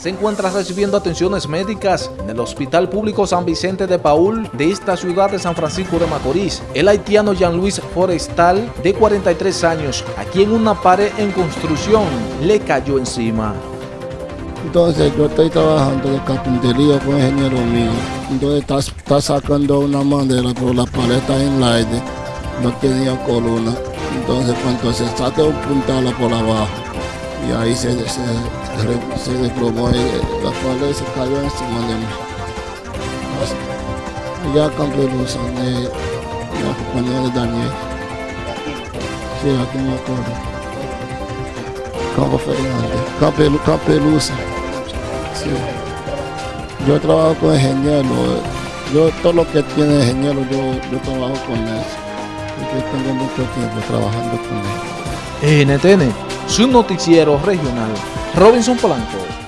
se encuentra recibiendo atenciones médicas en el Hospital Público San Vicente de Paul de esta ciudad de San Francisco de Macorís. El haitiano Jean-Louis Forestal, de 43 años, a quien una pared en construcción le cayó encima. Entonces yo estoy trabajando de carpintería con ingeniero mío. Entonces está, está sacando una madera, pero la pared está en el aire, no tenía columna. Entonces cuando se saca un puntal por abajo, y ahí se, se, se, se desplomó y la pared se cayó encima de mí. Así. Ya cambié luz de la compañía de Daniel. Sí, aquí me acuerdo. Campo Fernández, Capelu, Capelusa. Yo trabajo con ingeniero. Yo todo lo que tiene ingeniero, yo, yo trabajo con eso. Porque tengo mucho tiempo trabajando con él. NTN, su noticiero regional. Robinson Polanco.